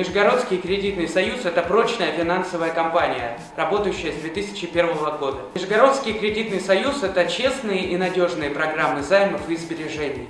Нижегородский кредитный союз – это прочная финансовая компания, работающая с 2001 года. Нижегородский кредитный союз – это честные и надежные программы займов и сбережений.